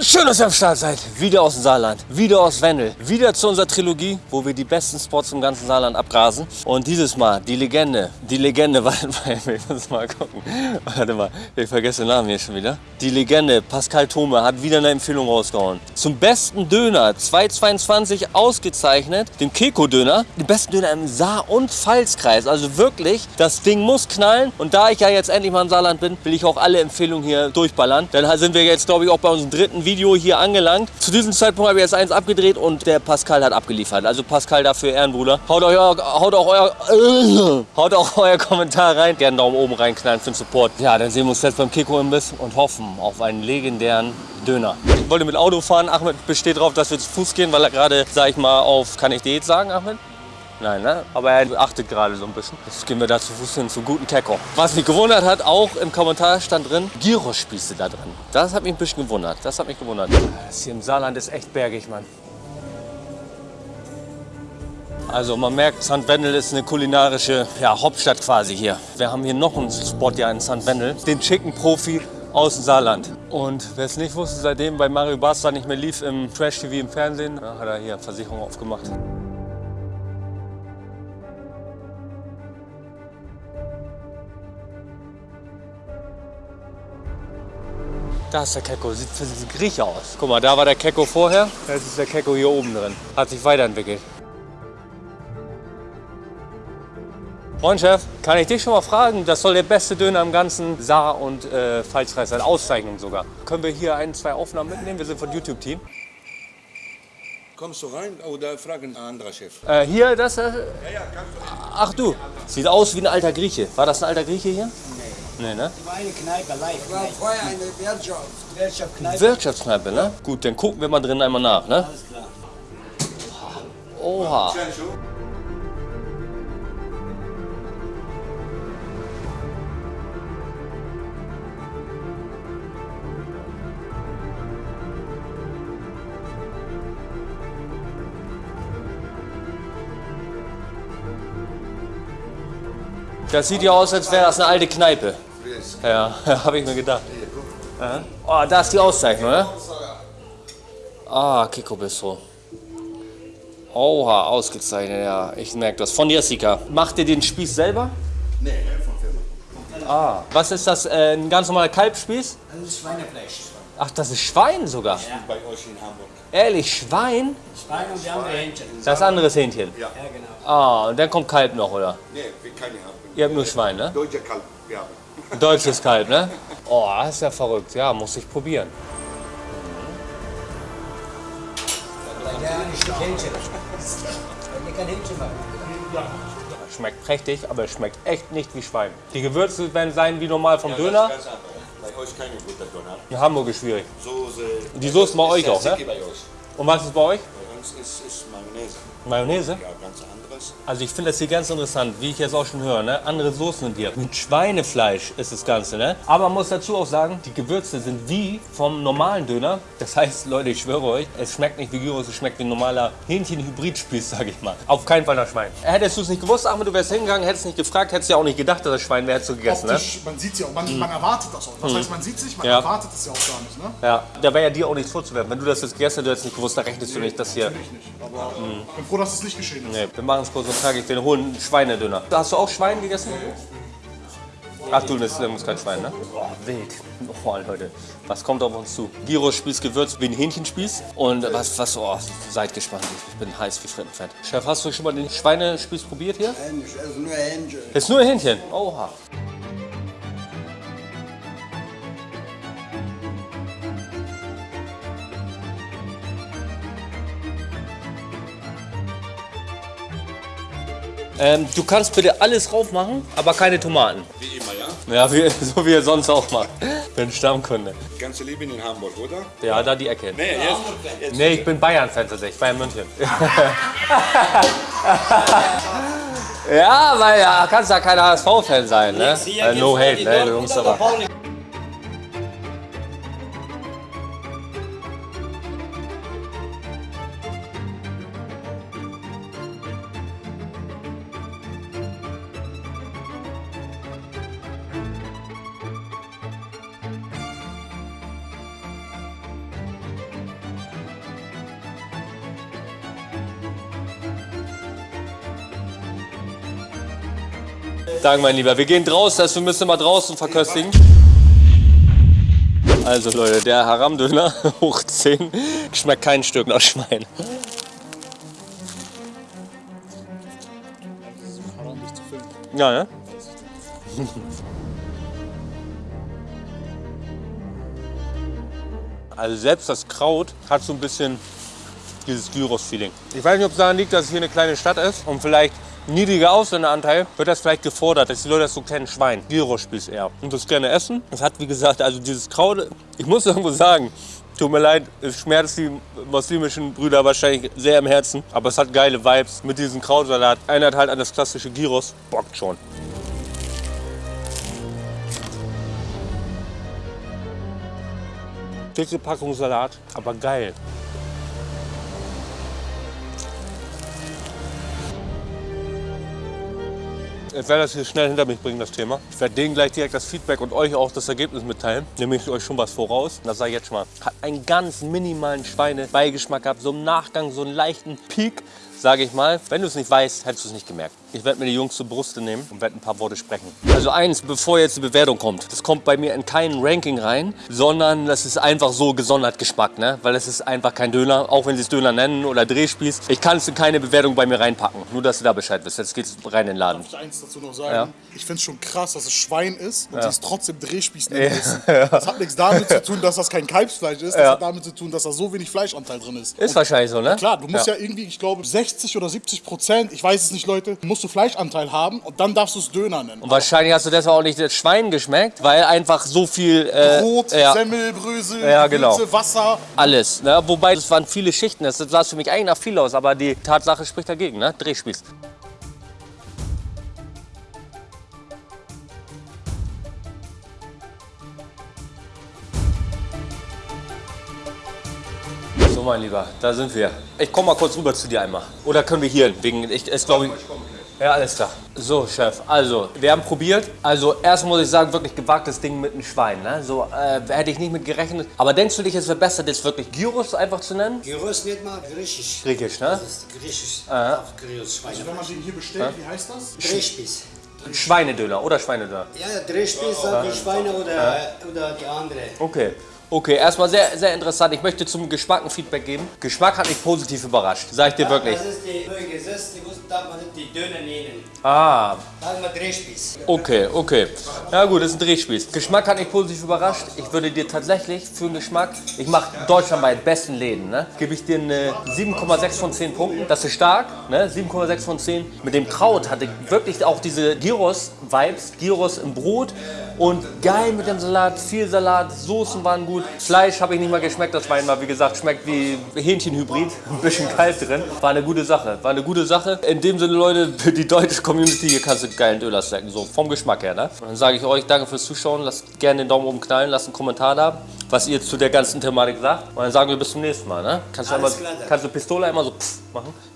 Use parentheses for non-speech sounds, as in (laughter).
Und schön, dass ihr am Start seid. Wieder aus dem Saarland, wieder aus Wendel, wieder zu unserer Trilogie, wo wir die besten Spots im ganzen Saarland abgrasen. Und dieses Mal die Legende, die Legende, (laughs) warte mal, ich muss mal gucken. Warte mal, ich vergesse den Namen hier schon wieder. Die Legende, Pascal Thome, hat wieder eine Empfehlung rausgehauen. Zum besten Döner 222 ausgezeichnet, dem Keko-Döner. Den besten Döner im Saar- und Pfalzkreis. Also wirklich, das Ding muss knallen. Und da ich ja jetzt endlich mal im Saarland bin, will ich auch alle Empfehlungen hier durchballern. Dann sind wir jetzt, glaube ich, auch bei unserem dritten Video hier angelangt. Zu diesem Zeitpunkt habe ich jetzt eins abgedreht und der Pascal hat abgeliefert. Also Pascal dafür Ehrenbruder. Haut, euch, haut, auch euer, äh, (coughs) haut auch euer Kommentar rein. Gerne Daumen oben reinknallen für den Support. Ja, dann sehen wir uns jetzt beim Kiko-Imbiss und hoffen auf einen legendären Döner. Ich wollte mit Auto fahren. Ahmed besteht darauf, dass wir zu Fuß gehen, weil er gerade, sag ich mal, auf, kann ich Diät sagen, Ahmed? Nein, ne? Aber er achtet gerade so ein bisschen. Jetzt gehen wir da zu Fuß hin, zu guten Keko. Was mich gewundert hat, auch im Kommentar stand drin, Gyrospieße da drin. Das hat mich ein bisschen gewundert. Das hat mich gewundert. Das hier im Saarland ist echt bergig, Mann. Also man merkt, St. Wendel ist eine kulinarische ja, Hauptstadt quasi hier. Wir haben hier noch einen Spot ja in St. Wendel, den Chicken Profi aus dem Saarland. Und wer es nicht wusste, seitdem bei Mario Basler nicht mehr lief im Trash-TV im Fernsehen, hat er hier Versicherung aufgemacht. Da ist der Keko, sieht für diesen Grieche aus. Guck mal, da war der Keko vorher, jetzt ist der Keko hier oben drin. Hat sich weiterentwickelt. Moin Chef, kann ich dich schon mal fragen? Das soll der beste Döner im ganzen Saar- und äh, Pfalzkreis sein, Auszeichnung sogar. Können wir hier ein, zwei Aufnahmen mitnehmen? Wir sind von YouTube-Team. Kommst du rein oder fragen ein anderer Chef? Äh, hier, das... Äh, Ja, ja, kannst du. ach du, sieht aus wie ein alter Grieche. War das ein alter Grieche hier? Nee. Ne? War eine Kneipe, live. War vorher eine Wirtschaft. Wirtschaft, Kneipe. Wirtschaftskneipe, ne? Gut, dann gucken wir mal drin einmal nach, ne? Alles klar. Oha. Das sieht ja aus, als wäre das eine alte Kneipe. Ja, (laughs) habe ich mir gedacht. Ja. Oh, da ist die Auszeichnung, ne? Ah, Kiko Bistro. Oha, ausgezeichnet, ja. Ich merke das. Von Jessica. Macht ihr den Spieß selber? Nee, von Firma. Ah. Was ist das? Äh, ein ganz normaler Kalbspieß? Das ist Schweinefleisch. Ach, das ist Schwein sogar. Bei euch in Hamburg. Ehrlich, Schwein? Schwein und die andere Hähnchen. Das andere ist Hähnchen. Ja. Ja, genau. Ah, und dann kommt Kalb noch, oder? Nee, wir keine haben. Ihr habt nur Schwein, ne? Deutscher Kalb, wir haben. Deutsches Kalb, ne? Oh, das ist ja verrückt. Ja, muss ich probieren. Schmeckt prächtig, aber es schmeckt echt nicht wie Schwein. Die Gewürze werden sein wie normal vom Döner. Ganz. Bei euch keine gute Döner. In Hamburg ist schwierig. Soße. Die Soße bei euch auch, ne? Bei euch. Und was ist bei euch? Uns ist, ist Mayonnaise. Mayonnaise? Ja, ganz anderes. Also ich finde das hier ganz interessant, wie ich jetzt auch schon höre, ne? andere Soßen sind hier. Mit Schweinefleisch ist das Ganze, ne? Aber man muss dazu auch sagen, die Gewürze sind wie vom normalen Döner. Das heißt, Leute, ich schwöre euch, es schmeckt nicht wie Gyros, es schmeckt wie ein normaler Hähnchen-Hybrid-Spieß, sag ich mal. Auf keinen Fall nach Schwein. Hättest du es nicht gewusst, Ahmed, du wärst hingegangen, hättest nicht gefragt, hättest ja auch nicht gedacht, dass das Schwein wäre, hättest du gegessen, ne? Optisch, man sieht es ja auch, man, man erwartet das auch. Das heißt, man sieht sich, man Ja. erwartet es ja auch gar nicht. Ne? Ja, da wäre ja dir auch nichts vorzuwerfen. Wenn du das jetzt gegessen hättest, du hättest nicht gewusst, da rechnest du nicht, dass hier... Ich nicht. Aber ich bin froh, dass es nicht geschehen ist. Nee, wir machen es kurz und knackig, wir holen einen Schweinedöner. Hast du auch Schwein gegessen? Ach du, das ist kein Schwein, ne? Oh, wild. Oh, Leute, was kommt auf uns zu? Gyros-Spieß gewürzt wie ein Hähnchenspieß. Und was, was, oh, seid gespannt. Ich bin heiß wie Frittenfett. Chef, hast du schon mal den Schweinespieß probiert hier? Hähnchen, also nur Hähnchen. Ist nur Hähnchen. Oha. Ähm, du kannst bitte alles drauf machen, aber keine Tomaten. Wie immer, ja? Ja, wie, (laughs) so wie er sonst auch macht. Bin Stammkunde. Ganze Leben in Hamburg, oder? Ja, da die Ecke. Nee, jetzt. jetzt Nee, ich bin Bayern-Fan tatsächlich, Bayern München. (laughs) ja, weil ja, kannst ja kein HSV-Fan sein, ne? Äh, no hate, ne, du Jungs aber. Danke, mein Lieber. Wir gehen draußen, also wir müssen mal draußen verköstigen. Also Leute, der Haram-Döner (laughs) hoch 10 schmeckt kein Stück nach Schwein. Ja, ne? Also selbst das Kraut hat so ein bisschen dieses Gyros-Feeling. Ich weiß nicht, ob es daran liegt, dass es hier eine kleine Stadt ist und vielleicht niedriger Ausländeranteil, wird das vielleicht gefordert, dass die Leute das so kennen, Schwein. Gyros-Spieß eher. Und das gerne essen. Es hat, wie gesagt, also dieses Kraut, ich muss irgendwo sagen, tut mir leid, es schmerzt die muslimischen Brüder wahrscheinlich sehr im Herzen, aber es hat geile Vibes mit diesem Krautsalat. Erinnert halt an das klassische Gyros, bockt schon. Dicke Packung Salat, aber geil. Ich werde das hier schnell hinter mich bringen, das Thema. Ich werde denen gleich direkt das Feedback und euch auch das Ergebnis mitteilen. Nehme ich euch schon was voraus. Das sage ich jetzt schon mal. Hat einen ganz minimalen Schweinebeigeschmack gehabt. So im Nachgang, so einen leichten Peak, sage ich mal. Wenn du es nicht weißt, hättest du es nicht gemerkt. Ich werde mir die Jungs zur Brust nehmen und werde ein paar Worte sprechen. Also eins, bevor jetzt die Bewertung kommt. Das kommt bei mir in kein Ranking rein, sondern das ist einfach so gesondert Geschmack. Ne? Weil es ist einfach kein Döner, auch wenn sie es Döner nennen oder Drehspieß. Ich kann es in keine Bewertung bei mir reinpacken. Nur, dass du da Bescheid wisst. Jetzt geht's rein in den Laden. Darf ich eins dazu noch sagen? Ja. Ich finde es schon krass, dass es Schwein ist und sie es trotzdem Drehspieß nennen müssen. Das hat nichts damit zu tun, dass das kein Kalbsfleisch ist. Das Ja. hat damit zu tun, dass da so wenig Fleischanteil drin ist. Ist wahrscheinlich so, ne? Klar, du musst ja. irgendwie, ich glaube, 60 oder 70 Prozent, ich weiß es nicht, Leute, musst du Fleischanteil haben und dann darfst du es Döner nennen. Und wahrscheinlich hast du deshalb auch nicht das Schwein geschmeckt, weil einfach so viel äh, Brot, ja, Semmel, Brösel, Ja, genau. Wasser. alles. Ne? Wobei es waren viele Schichten. Das sah für mich eigentlich nach viel aus, aber die Tatsache spricht dagegen. Ne? Drehspieß. So, mein Lieber, da sind wir. Ich komme mal kurz rüber zu dir einmal. Oder können wir hier? Wegen, ich, ist, glaube ich. Ja, alles klar. So, Chef, also, wir haben probiert. Also, erst muss ich sagen, wirklich gewagtes Ding mit einem Schwein. Ne? So, äh, hätte ich nicht mit gerechnet. Aber denkst du dich, es wäre besser, das wirklich Gyros einfach zu nennen? Gyros nennt man griechisch. Griechisch, ne? Das ist griechisch. Auf Gyros, Schweine. Wenn man den hier bestellt, wie heißt das? Drehspieß. Schweinedöner oder Schweinedöner? Ja, ja, Drehspieß die Schweine oder, oder die andere. Okay. Okay, erstmal sehr, sehr interessant. Ich möchte zum Geschmack ein Feedback geben. Geschmack hat mich positiv überrascht, sag ich dir wirklich. Das ist die Gesetz, die nicht die Döner nehmen. Ah, Sagen wir Drehspieß. okay, okay. Ja gut, das ist ein Drehspieß. Geschmack hat mich positiv überrascht. Ich würde dir tatsächlich für den Geschmack, ich mache deutschlandweit besten Läden, ne, gebe ich dir eine 7,6 von 10 Punkten. Das ist stark, ne, 7,6 von 10. Mit dem Kraut hatte ich wirklich auch diese Gyros-Vibes, Gyros im Brot und geil mit dem Salat, viel Salat, Soßen waren gut. Fleisch habe ich nicht mal geschmeckt, das Wein war wie gesagt, schmeckt wie Hähnchenhybrid, (laughs) ein bisschen kalt drin. War eine gute Sache, war eine gute Sache. In dem Sinne, Leute, für (laughs) die deutsche Community, hier kannst du geilen Döner snacken, so vom Geschmack her. Ne? Und dann sage ich euch, danke fürs Zuschauen, lasst gerne den Daumen oben knallen, lasst einen Kommentar da, was ihr zu der ganzen Thematik sagt. Und dann sagen wir bis zum nächsten Mal. Ne? Kannst, du einmal, kannst du Pistole einmal so pff machen?